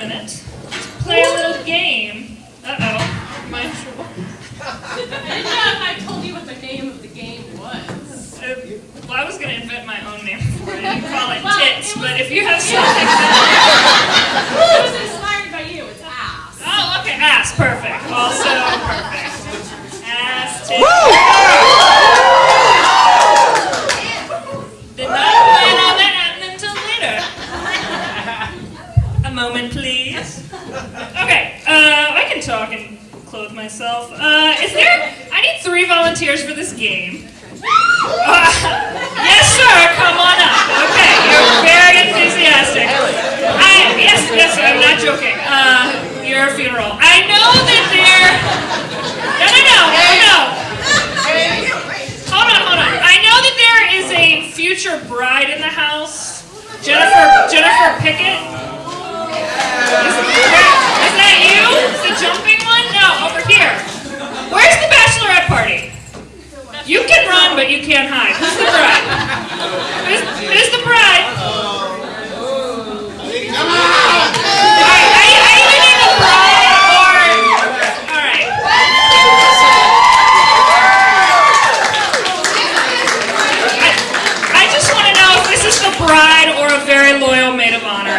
burlesque for a minute. Play a little game. Uh oh. Am I in trouble? yeah, I told you what the name of the game was. Uh, well, I was going to invent my own name for it and call it Well, tits, it was- but if you have something better. it was inspired by you. It's ass. Oh, okay. Ass. Perfect. Also perfect. Ass, tits. Did not plan on that happening until later. A moment, please. Okay, uh, I can talk and clothe myself. Uh, is there? I need three volunteers for this game. Uh, yes, sir. Come on up. Okay, you're very enthusiastic. I, yes, yes, I'm not joking. Uh, your funeral. I know that there. No, no, no, no, no. Hold on, hold on. I know that there is a future bride in the house. Jennifer Jennifer Pickett. Is, is that you? The jumping one? No, over here. Where's the bachelorette party? You can run, but you can't hide. Who's the bride? Who's, who's the bride? I, I, I either need the bride or. Alright. I, I just want to know if this is the bride or a very loyal maid of honor.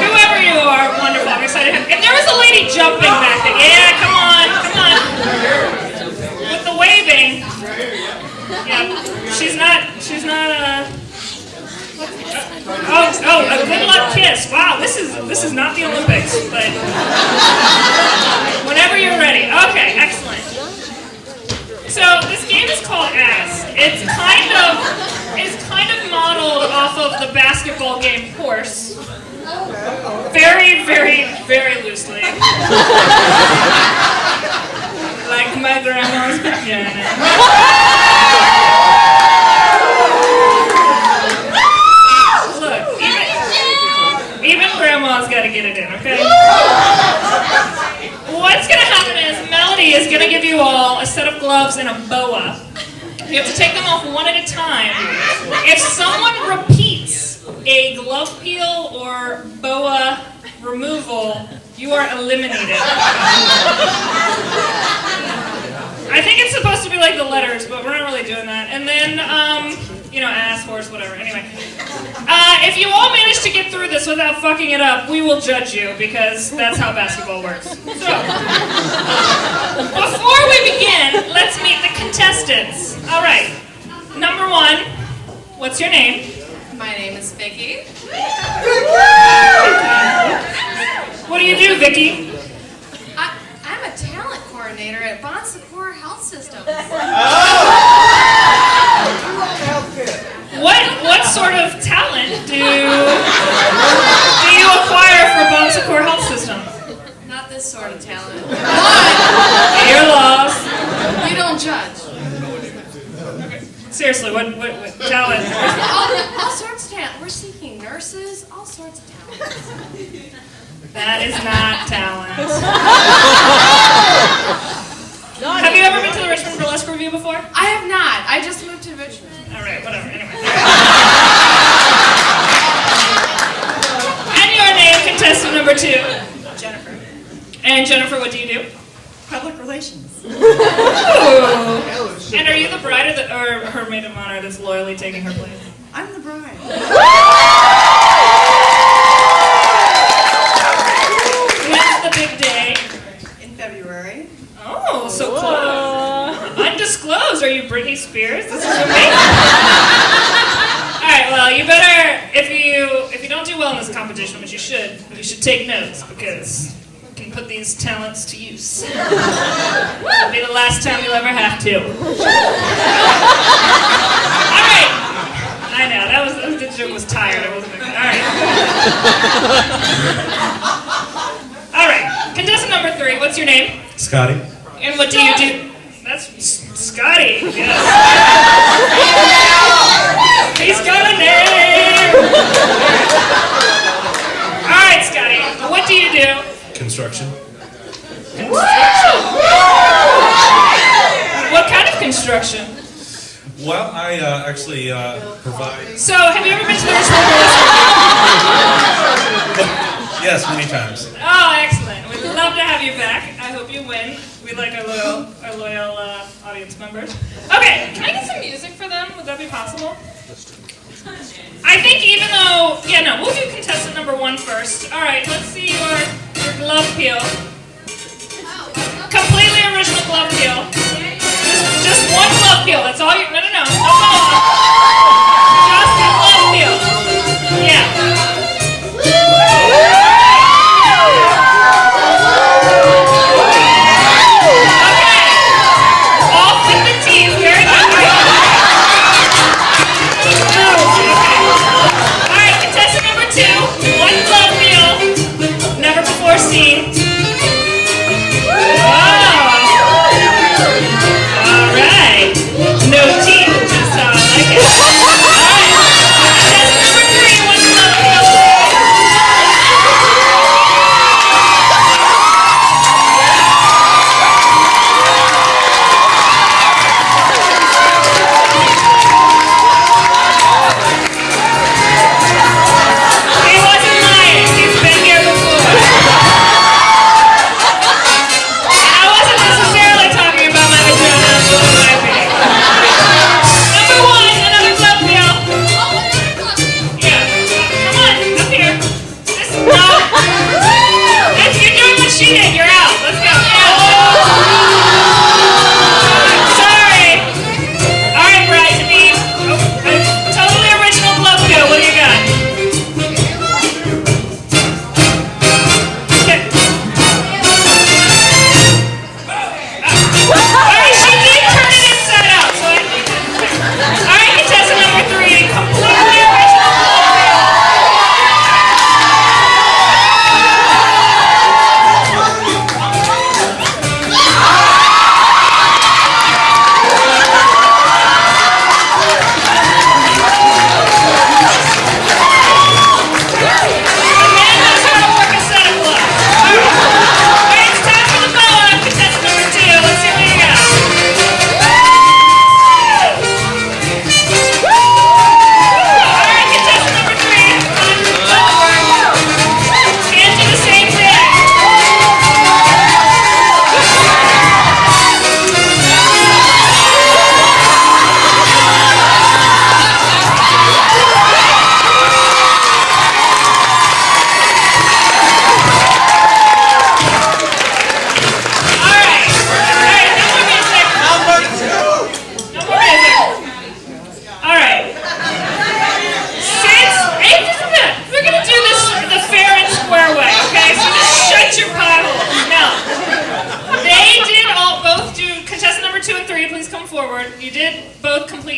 Whoever you are, wonderful. I'm excited. If there was a lady jumping back there, yeah, come on, come on. With the waving. Yeah, she's not, she's not, uh. Oh, oh, a good luck kiss. Wow, this is not the Olympics, but whenever you're ready. Okay, excellent. So this game is called Ass. It's kind of it's kind of modeled off of the basketball game Horse. Very, very, very loosely. like my grandma's vagina. Give you all a set of gloves and a boa. You have to take them off one at a time. If someone repeats a glove peel or boa removal, you are eliminated. I think it's supposed to be like the letters, but we're not really doing that. And then, um, you know, ass, horse, whatever. Anyway. Uh, if you all manage to get through this without fucking it up, we will judge you because that's how basketball works. So, before we begin, let's meet the contestants. All right. Number one, what's your name? My name is Vicky. What do you do, Vicky? I, I'm a talent coordinator at Bon Secours Health Systems. What what sort of talent do do you acquire for Bon Secours Health System? Not this sort of talent. But You're lost. you don't judge. Seriously, what what, what talent? All, all sorts of talent. We're seeking nurses, all sorts of talent. That is not talent. Have you ever been to the Richmond Burlesque Revue before? I have not. I just moved to Richmond. All right, whatever. Anyway. and your name, contestant number two. Jennifer. And Jennifer, what do you do? Public relations. Ooh. Maid of honor that's loyally taking her place? I'm the bride. When's the big day? In February. Oh, so close. Undisclosed. Are you Britney Spears? This is amazing. All right. Well, you better if you if you don't do well in this competition, which you should, you should take notes because you can put these talents to use. It'll be the last time you'll ever have to. I know that was that was- the joke was tired. I wasn't. All right. All right. Contestant number three. What's your name? Scotty. And what do you do? That's Scotty. Yes. He's got a name. All right, Scotty. What do you do? Construction. What kind of construction? Well, I uh, actually uh, provide. So, have you ever been to the Richmond Yes, many times. Oh, excellent. We'd love to have you back. I hope you win. We like our loyal, our loyal uh, audience members. Okay, can I get some music for them? Would that be possible? I think even though, yeah, no, we'll do contestant number one first. All right, let's see your, your glove peel. Oh, Come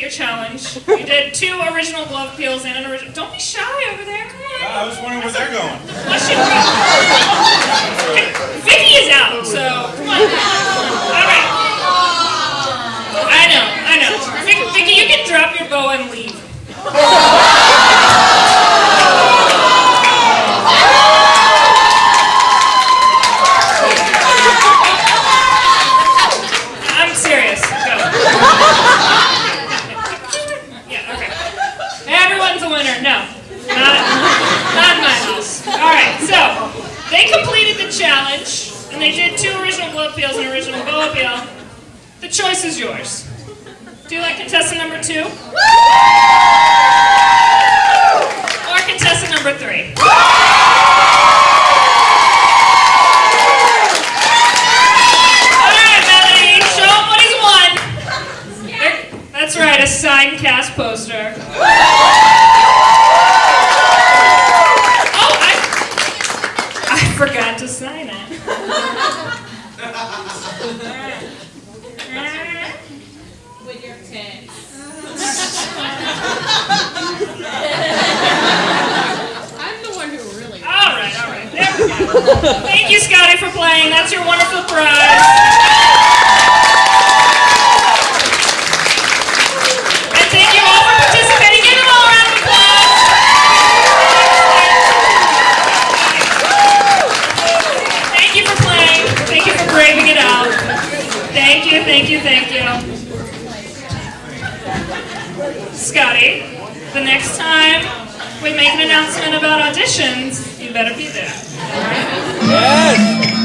your challenge. You did two original glove peels and an original. Don't be shy over there. Come on. I was wondering where they're going. Vicky is out, so. number three. That's right, a signed cast poster. oh, I, I forgot to sign it. With your tits. Thank you, Scotty, for playing. That's your wonderful prize. announcement about auditions, you better be there. Yes!